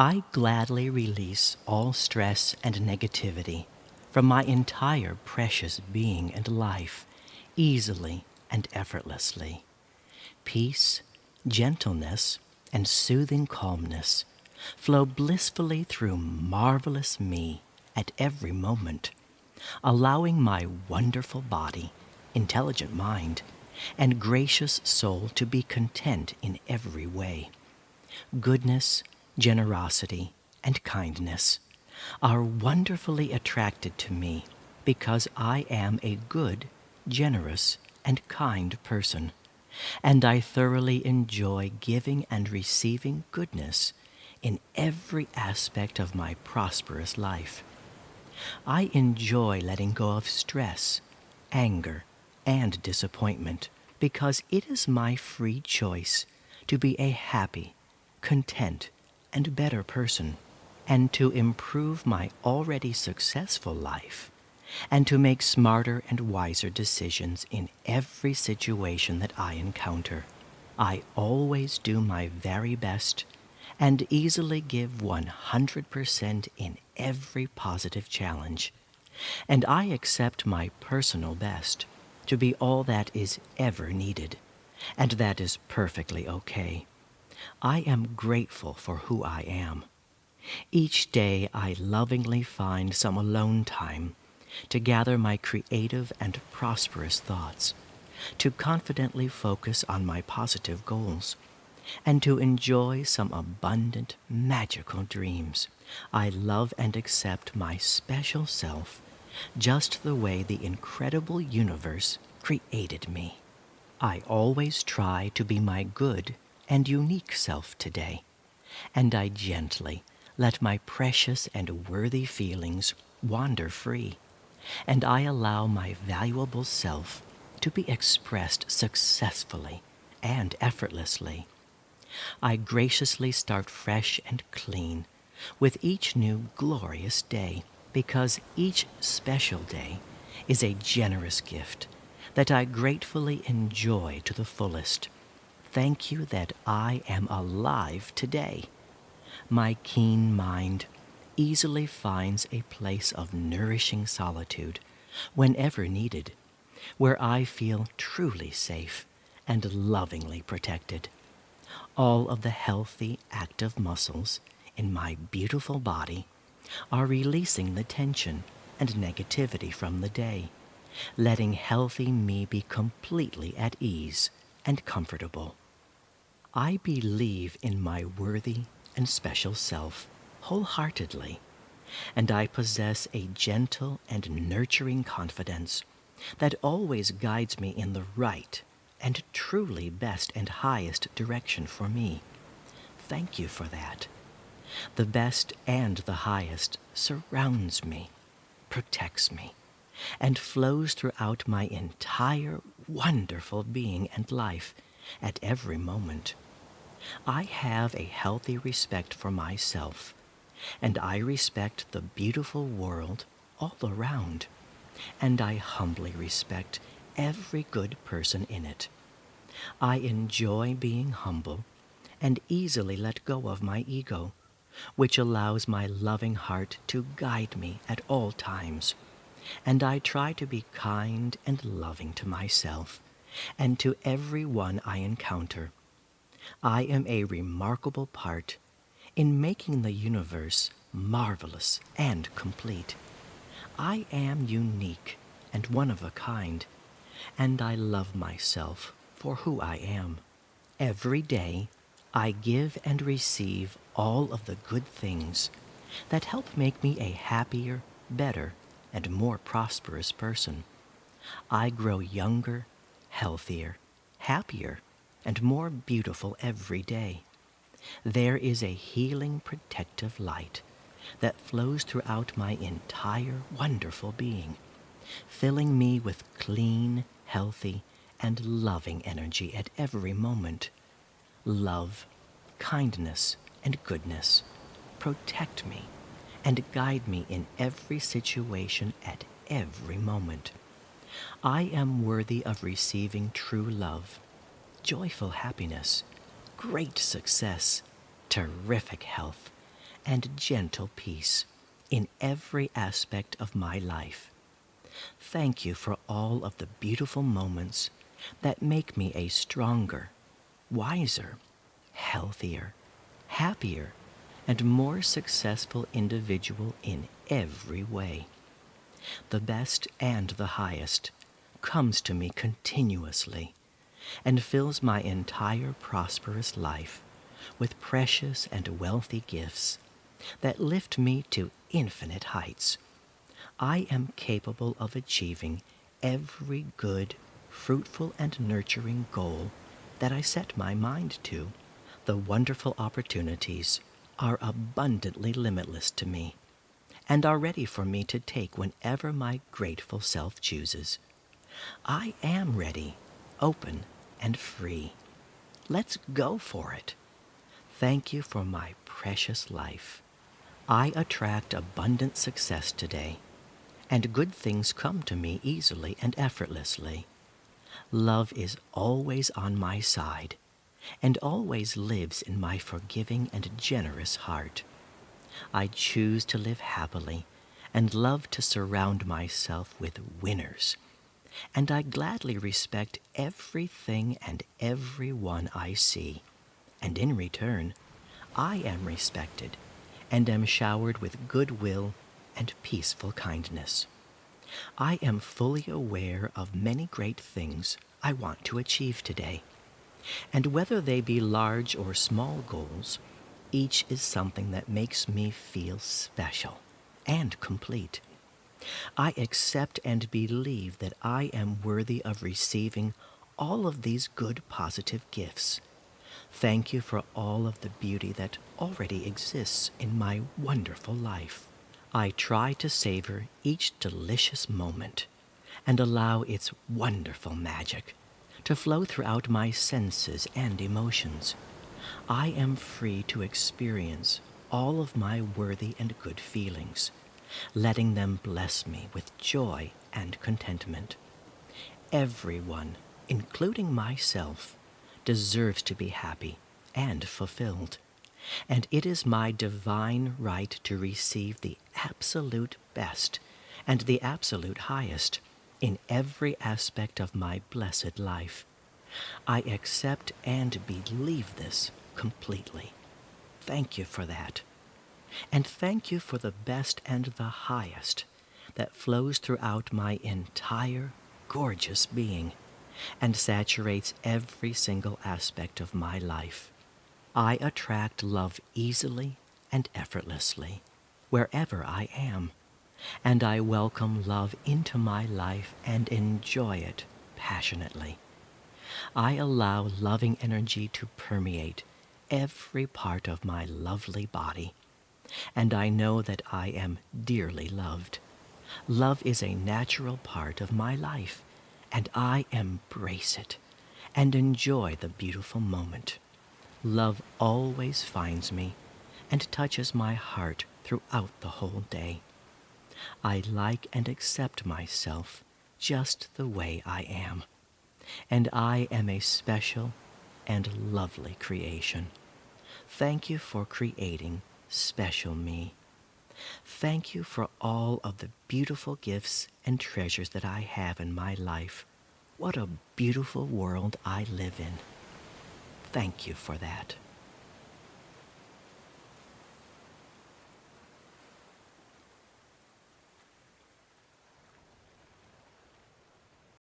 I gladly release all stress and negativity from my entire precious being and life easily and effortlessly. Peace, gentleness, and soothing calmness flow blissfully through marvelous me at every moment, allowing my wonderful body, intelligent mind, and gracious soul to be content in every way. Goodness, generosity, and kindness are wonderfully attracted to me because I am a good, generous, and kind person, and I thoroughly enjoy giving and receiving goodness in every aspect of my prosperous life. I enjoy letting go of stress, anger, and disappointment because it is my free choice to be a happy, content, and better person, and to improve my already successful life, and to make smarter and wiser decisions in every situation that I encounter. I always do my very best and easily give 100% in every positive challenge. And I accept my personal best to be all that is ever needed, and that is perfectly okay. I am grateful for who I am. Each day I lovingly find some alone time to gather my creative and prosperous thoughts, to confidently focus on my positive goals, and to enjoy some abundant, magical dreams. I love and accept my special self just the way the incredible universe created me. I always try to be my good and unique self today, and I gently let my precious and worthy feelings wander free, and I allow my valuable self to be expressed successfully and effortlessly. I graciously start fresh and clean with each new glorious day because each special day is a generous gift that I gratefully enjoy to the fullest Thank you that I am alive today. My keen mind easily finds a place of nourishing solitude whenever needed, where I feel truly safe and lovingly protected. All of the healthy, active muscles in my beautiful body are releasing the tension and negativity from the day, letting healthy me be completely at ease and comfortable. I believe in my worthy and special self wholeheartedly, and I possess a gentle and nurturing confidence that always guides me in the right and truly best and highest direction for me. Thank you for that. The best and the highest surrounds me, protects me, and flows throughout my entire wonderful being and life at every moment. I have a healthy respect for myself, and I respect the beautiful world all around, and I humbly respect every good person in it. I enjoy being humble and easily let go of my ego, which allows my loving heart to guide me at all times. And I try to be kind and loving to myself and to every one I encounter. I am a remarkable part in making the universe marvelous and complete. I am unique and one of a kind, and I love myself for who I am. Every day, I give and receive all of the good things that help make me a happier, better, and more prosperous person. I grow younger, healthier, happier, and more beautiful every day. There is a healing protective light that flows throughout my entire wonderful being, filling me with clean, healthy, and loving energy at every moment. Love, kindness, and goodness protect me and guide me in every situation at every moment. I am worthy of receiving true love, joyful happiness, great success, terrific health, and gentle peace in every aspect of my life. Thank you for all of the beautiful moments that make me a stronger, wiser, healthier, happier, and more successful individual in every way. The best and the highest comes to me continuously and fills my entire prosperous life with precious and wealthy gifts that lift me to infinite heights. I am capable of achieving every good, fruitful, and nurturing goal that I set my mind to. The wonderful opportunities are abundantly limitless to me and are ready for me to take whenever my grateful self chooses. I am ready, open, and free. Let's go for it. Thank you for my precious life. I attract abundant success today, and good things come to me easily and effortlessly. Love is always on my side and always lives in my forgiving and generous heart. I choose to live happily and love to surround myself with winners. And I gladly respect everything and everyone I see. And in return, I am respected and am showered with goodwill and peaceful kindness. I am fully aware of many great things I want to achieve today. And whether they be large or small goals, each is something that makes me feel special and complete. I accept and believe that I am worthy of receiving all of these good positive gifts. Thank you for all of the beauty that already exists in my wonderful life. I try to savor each delicious moment and allow its wonderful magic to flow throughout my senses and emotions. I am free to experience all of my worthy and good feelings, letting them bless me with joy and contentment. Everyone, including myself, deserves to be happy and fulfilled, and it is my divine right to receive the absolute best and the absolute highest in every aspect of my blessed life. I accept and believe this completely. Thank you for that. And thank you for the best and the highest that flows throughout my entire gorgeous being and saturates every single aspect of my life. I attract love easily and effortlessly wherever I am, and I welcome love into my life and enjoy it passionately. I allow loving energy to permeate every part of my lovely body, and I know that I am dearly loved. Love is a natural part of my life, and I embrace it and enjoy the beautiful moment. Love always finds me and touches my heart throughout the whole day. I like and accept myself just the way I am and I am a special and lovely creation. Thank you for creating special me. Thank you for all of the beautiful gifts and treasures that I have in my life. What a beautiful world I live in. Thank you for that.